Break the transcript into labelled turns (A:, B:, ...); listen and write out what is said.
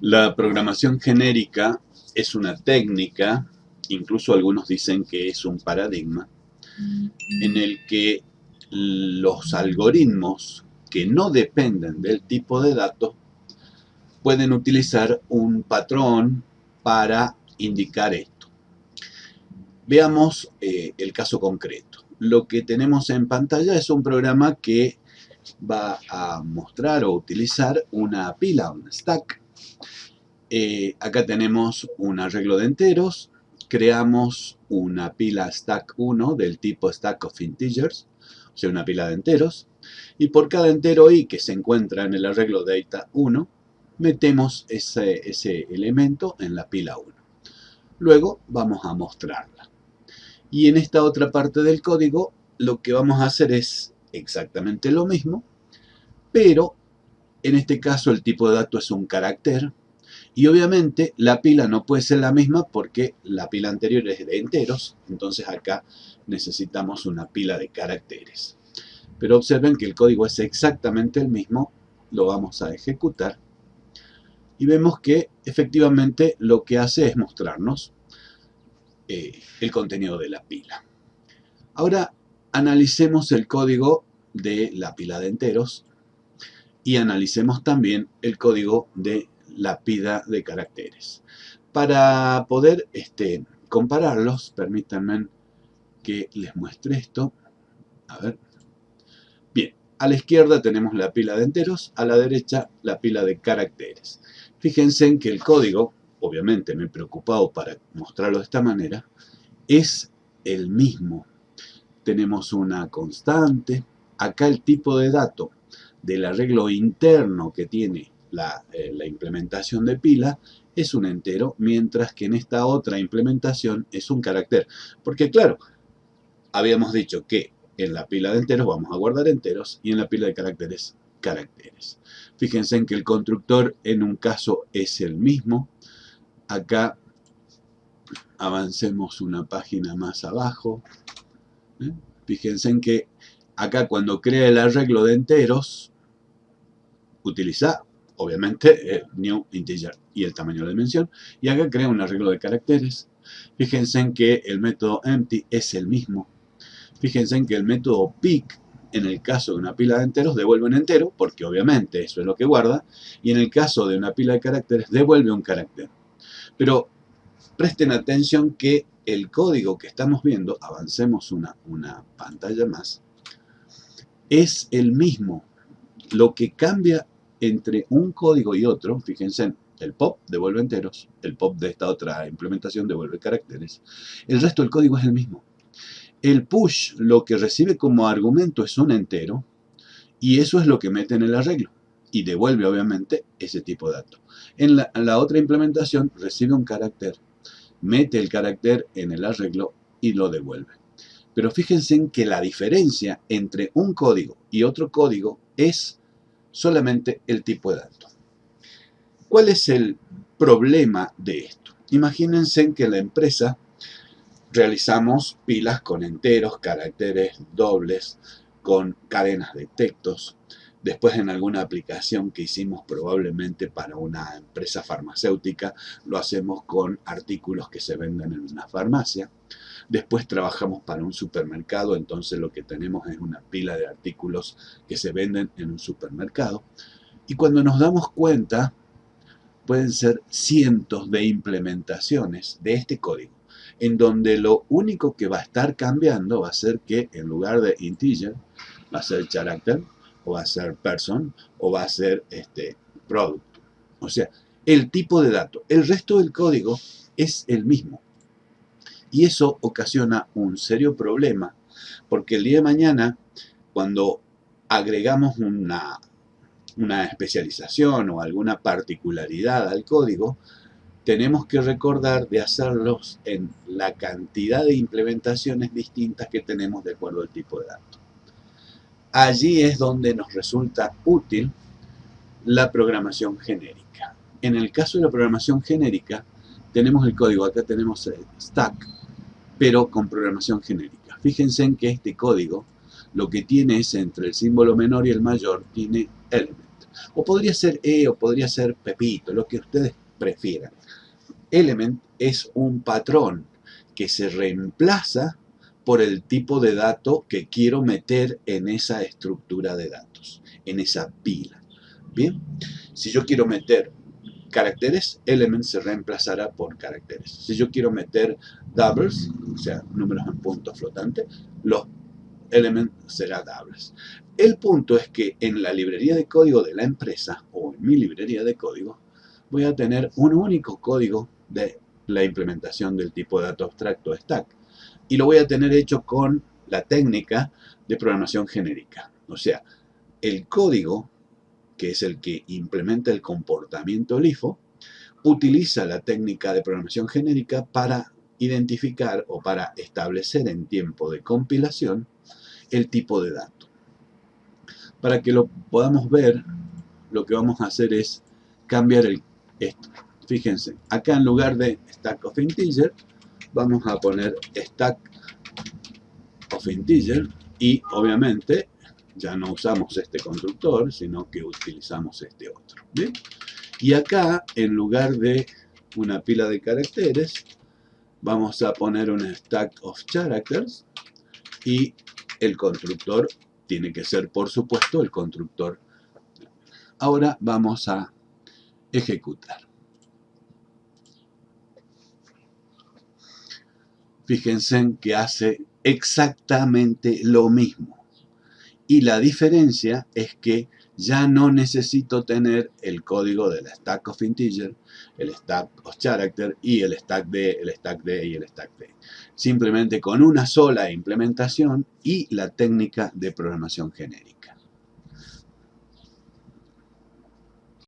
A: La programación genérica es una técnica, incluso algunos dicen que es un paradigma, en el que los algoritmos que no dependen del tipo de datos pueden utilizar un patrón para indicar esto. Veamos eh, el caso concreto. Lo que tenemos en pantalla es un programa que va a mostrar o utilizar una pila, un stack. Eh, acá tenemos un arreglo de enteros. Creamos una pila stack 1 del tipo stack of integers, o sea, una pila de enteros. Y por cada entero i que se encuentra en el arreglo data 1, metemos ese, ese elemento en la pila 1. Luego vamos a mostrarla. Y en esta otra parte del código lo que vamos a hacer es exactamente lo mismo, pero en este caso el tipo de dato es un carácter y obviamente la pila no puede ser la misma porque la pila anterior es de enteros, entonces acá necesitamos una pila de caracteres. Pero observen que el código es exactamente el mismo, lo vamos a ejecutar y vemos que efectivamente lo que hace es mostrarnos eh, el contenido de la pila. Ahora analicemos el código de la pila de enteros y analicemos también el código de la pila de caracteres. Para poder este, compararlos, permítanme que les muestre esto. A ver. Bien, a la izquierda tenemos la pila de enteros, a la derecha la pila de caracteres. Fíjense en que el código, obviamente me he preocupado para mostrarlo de esta manera, es el mismo. Tenemos una constante, acá el tipo de dato del arreglo interno que tiene la, eh, la, implementación de pila es un entero, mientras que en esta otra implementación es un carácter. Porque claro, habíamos dicho que en la pila de enteros vamos a guardar enteros y en la pila de caracteres caracteres. Fíjense en que el constructor en un caso es el mismo. Acá avancemos una página más abajo. ¿eh? Fíjense en que acá cuando crea el arreglo de enteros, utiliza obviamente el new integer y el tamaño de la dimensión. Y acá crea un arreglo de caracteres. Fíjense en que el método empty es el mismo. Fíjense en que el método pick en el caso de una pila de enteros devuelve un entero, porque obviamente eso es lo que guarda, y en el caso de una pila de caracteres devuelve un carácter. Pero presten atención que el código que estamos viendo, avancemos una, una pantalla más, es el mismo. Lo que cambia entre un código y otro, fíjense, el pop devuelve enteros, el pop de esta otra implementación devuelve caracteres, el resto del código es el mismo. El push lo que recibe como argumento es un entero y eso es lo que mete en el arreglo y devuelve obviamente ese tipo de dato. En la, la otra implementación recibe un carácter, mete el carácter en el arreglo y lo devuelve. Pero fíjense en que la diferencia entre un código y otro código es solamente el tipo de dato. ¿Cuál es el problema de esto? Imagínense que la empresa realizamos pilas con enteros, caracteres dobles, con cadenas de textos. Después en alguna aplicación que hicimos probablemente para una empresa farmacéutica, lo hacemos con artículos que se venden en una farmacia. Después trabajamos para un supermercado, entonces lo que tenemos es una pila de artículos que se venden en un supermercado. Y cuando nos damos cuenta, pueden ser cientos de implementaciones de este código en donde lo único que va a estar cambiando va a ser que en lugar de integer va a ser character, o va a ser person, o va a ser este, product. O sea, el tipo de dato. El resto del código es el mismo. Y eso ocasiona un serio problema, porque el día de mañana, cuando agregamos una, una especialización o alguna particularidad al código, tenemos que recordar de hacerlos en la cantidad de implementaciones distintas que tenemos de acuerdo al tipo de dato. Allí es donde nos resulta útil la programación genérica. En el caso de la programación genérica, tenemos el código, acá tenemos stack, pero con programación genérica. Fíjense en que este código lo que tiene es entre el símbolo menor y el mayor, tiene element. O podría ser E o podría ser Pepito, lo que ustedes prefieran. Element es un patrón que se reemplaza por el tipo de dato que quiero meter en esa estructura de datos, en esa pila. Bien, si yo quiero meter caracteres, element se reemplazará por caracteres. Si yo quiero meter doubles, o sea, números en punto flotante, los element será doubles. El punto es que en la librería de código de la empresa, o en mi librería de código, voy a tener un único código de la implementación del tipo de dato abstracto stack. Y lo voy a tener hecho con la técnica de programación genérica. O sea, el código que es el que implementa el comportamiento LIFO, utiliza la técnica de programación genérica para identificar o para establecer en tiempo de compilación el tipo de dato. Para que lo podamos ver, lo que vamos a hacer es cambiar el, esto. Fíjense, acá en lugar de stack of integer, vamos a poner stack of integer y obviamente ya no usamos este constructor, sino que utilizamos este otro. Y acá, en lugar de una pila de caracteres, vamos a poner un stack of characters y el constructor tiene que ser, por supuesto, el constructor. Ahora vamos a ejecutar. Fíjense que hace exactamente lo mismo. Y la diferencia es que ya no necesito tener el código del stack of integer, el stack of character y el stack D, el stack D y el stack D. Simplemente con una sola implementación y la técnica de programación genérica.